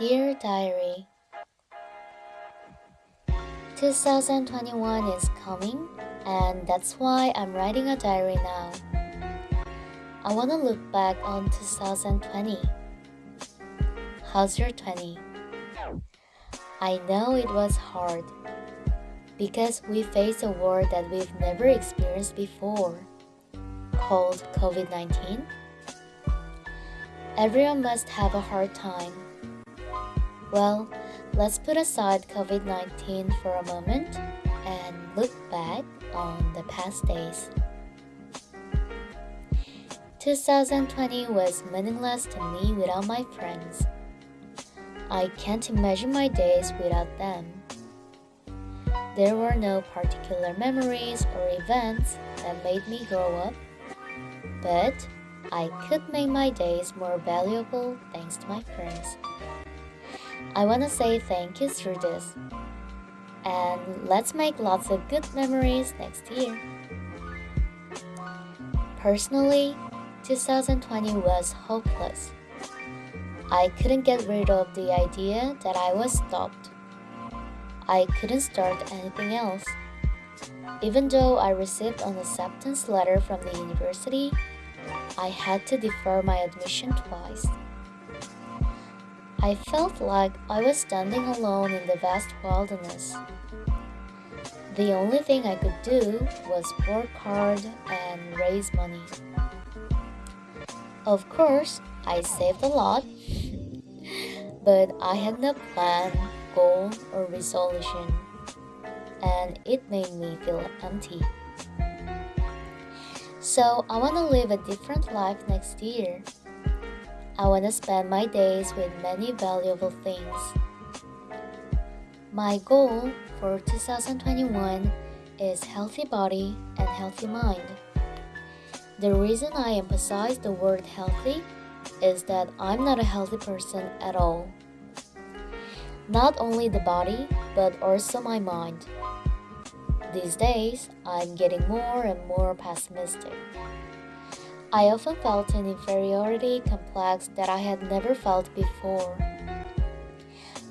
Dear Diary 2021 is coming, and that's why I'm writing a diary now. I want to look back on 2020. How's your 20? I know it was hard because we faced a war that we've never experienced before called COVID 19. Everyone must have a hard time. Well, let's put aside COVID 19 for a moment and look back on the past days. 2020 was meaningless to me without my friends. I can't imagine my days without them. There were no particular memories or events that made me grow up, but I could make my days more valuable thanks to my friends. I want to say thank you through this. And let's make lots of good memories next year. Personally, 2020 was hopeless. I couldn't get rid of the idea that I was stopped. I couldn't start anything else. Even though I received an acceptance letter from the university, I had to defer my admission twice. I felt like I was standing alone in the vast wilderness. The only thing I could do was work hard and raise money. Of course, I saved a lot, but I had no plan, goal, or resolution, and it made me feel empty. So I want to live a different life next year. I want to spend my days with many valuable things. My goal for 2021 is healthy body and healthy mind. The reason I emphasize the word healthy is that I'm not a healthy person at all. Not only the body, but also my mind. These days, I'm getting more and more pessimistic. I often felt an inferiority complex that I had never felt before.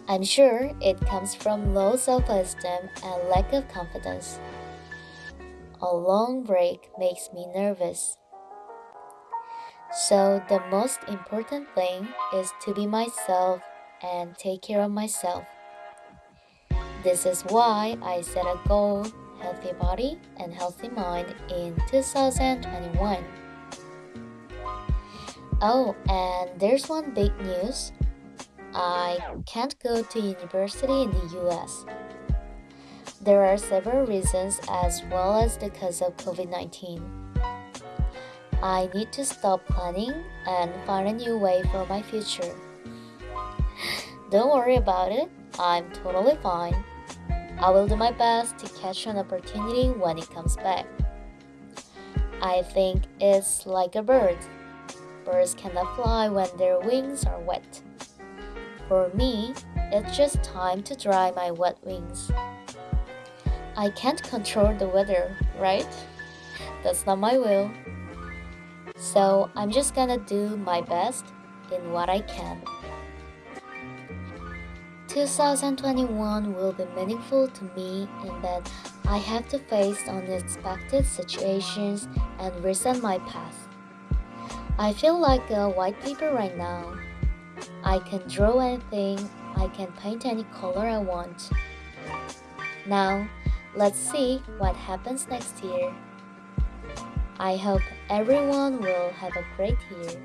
I'm sure it comes from low self esteem and lack of confidence. A long break makes me nervous. So, the most important thing is to be myself and take care of myself. This is why I set a goal healthy body and healthy mind in 2021. Oh, and there's one big news. I can't go to university in the US. There are several reasons as well as because of COVID 19. I need to stop planning and find a new way for my future. Don't worry about it, I'm totally fine. I will do my best to catch an opportunity when it comes back. I think it's like a bird. Birds cannot fly when their wings are wet. For me, it's just time to dry my wet wings. I can't control the weather, right? That's not my will. So I'm just gonna do my best in what I can. 2021 will be meaningful to me in that I have to face unexpected situations and reset my path. I feel like a white paper right now. I can draw anything, I can paint any color I want. Now, let's see what happens next year. I hope everyone will have a great year.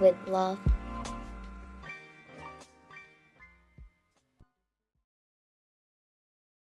With love,